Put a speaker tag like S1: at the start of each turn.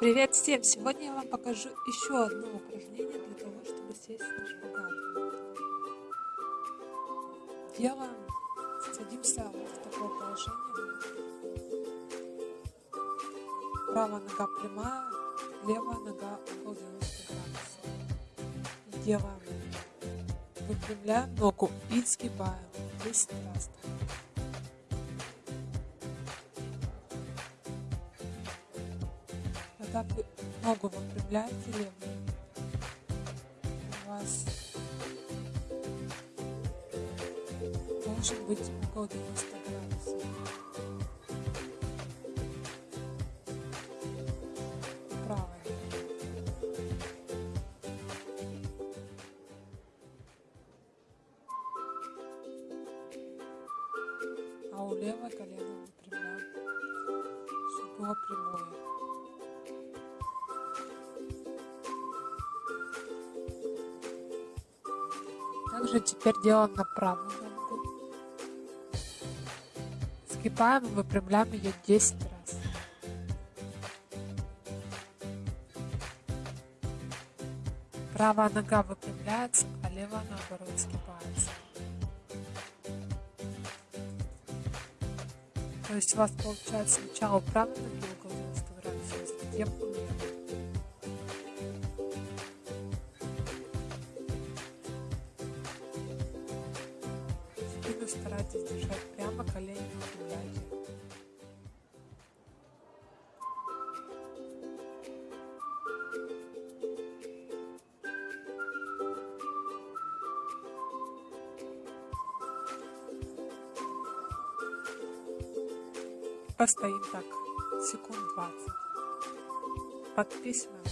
S1: Привет всем! Сегодня я вам покажу еще одно упражнение для того, чтобы сесть на шпагат. Делаем, садимся в такое положение. Правая нога прямая, левая нога угол 90 градусов. Делаем, выпрямляем ногу и сгибаем 10 раз. Когда вы ногу выпрямляете левую, у вас должен быть угол 90 градусов. Правая. А у левой колено выпрямляем, чтобы было прямое. Также теперь делаем на правую ногу. Сгибаем и выпрямляем ее 10 раз. Правая нога выпрямляется, а левая наоборот сгибается. То есть у вас получается сначала правая ноги угол 90 градусов, затем старайтесь держать прямо, колени не выпрямляйте. Постоим так секунд 20. Подписываем.